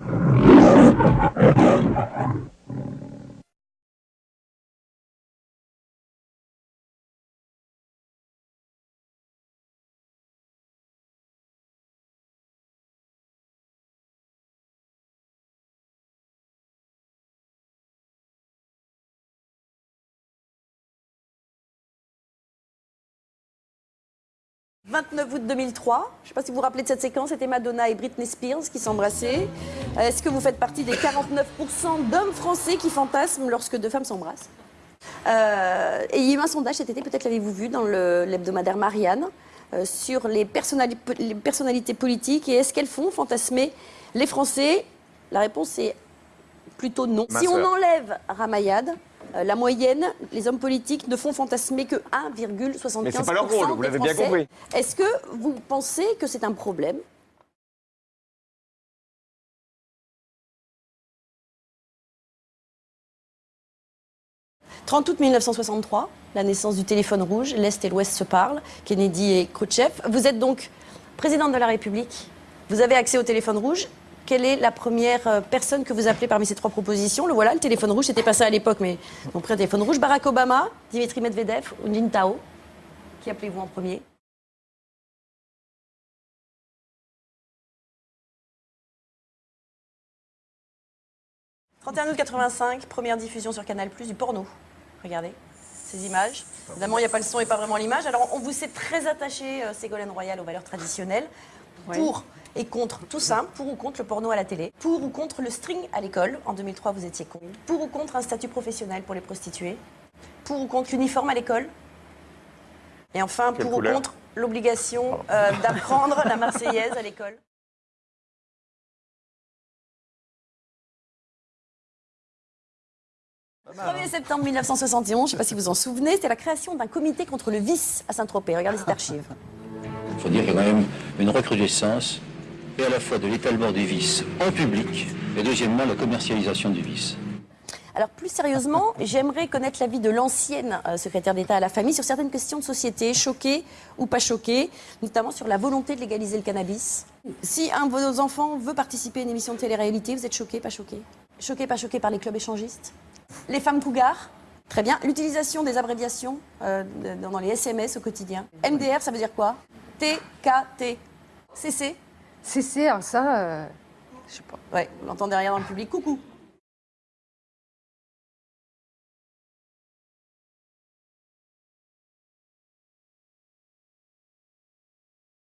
Thank you. « 29 août 2003, je ne sais pas si vous vous rappelez de cette séquence, c'était Madonna et Britney Spears qui s'embrassaient. Est-ce que vous faites partie des 49% d'hommes français qui fantasment lorsque deux femmes s'embrassent euh, Et il y a eu un sondage cet été, peut-être l'avez-vous vu, dans l'hebdomadaire Marianne, euh, sur les, les personnalités politiques et est-ce qu'elles font fantasmer les Français? La réponse est plutôt non. si on enlève Ramayad, la moyenne, les hommes politiques ne font fantasmer que 1,75%. Mais c'est pas leur rôle, vous l'avez bien compris. Est-ce que vous pensez que c'est un problème? 30 août 1963, la naissance du téléphone rouge, l'Est et l'Ouest se parlent, Kennedy et Khrouchtchev. Vous êtes donc présidente de la République, vous avez accès au téléphone rouge, quelle est la première euh, personne que vous appelez parmi ces trois propositions? Le voilà, le téléphone rouge, c'était pas ça à l'époque, mais on pris un téléphone rouge. Barack Obama, Dimitri Medvedev ou Lin Tao? Qui appelez-vous en premier « 31 août 85, première diffusion sur Canal+, du porno. Regardez ces images. Évidemment, il n'y a pas le son et pas vraiment l'image. Alors, on vous est très attaché, euh, Ségolène Royal, aux valeurs traditionnelles. Pour et contre tout simple, pour ou contre le porno à la télé, pour ou contre le string à l'école, en 2003 vous étiez con, pour ou contre un statut professionnel pour les prostituées, pour ou contre l'uniforme à l'école, et enfin pour ou contre l'obligation euh, d'apprendre la Marseillaise à l'école. 1er septembre 1971, je ne sais pas si vous en souvenez, c'était la création d'un comité contre le vice à Saint-Tropez. Regardez cette archive. Il faut dire qu'il y a quand même une recrudescence et à la fois de l'étalement des vices en public et deuxièmement la commercialisation du vice. Alors plus sérieusement, j'aimerais connaître l'avis de l'ancienne euh, secrétaire d'État à la famille sur certaines questions de société, choquées ou pas choquées, notamment sur la volonté de légaliser le cannabis. Si un de vos enfants veut participer à une émission de télé-réalité, vous êtes choqué, pas choqué? Choqué, pas choqué par les clubs échangistes? Les femmes cougars Très bien. L'utilisation des abréviations euh, dans les SMS au quotidien. MDR, ça veut dire quoi? TKT. CC CC, alors ça, euh, je sais pas. Ouais, vous l'entendez rien dans le public. Coucou.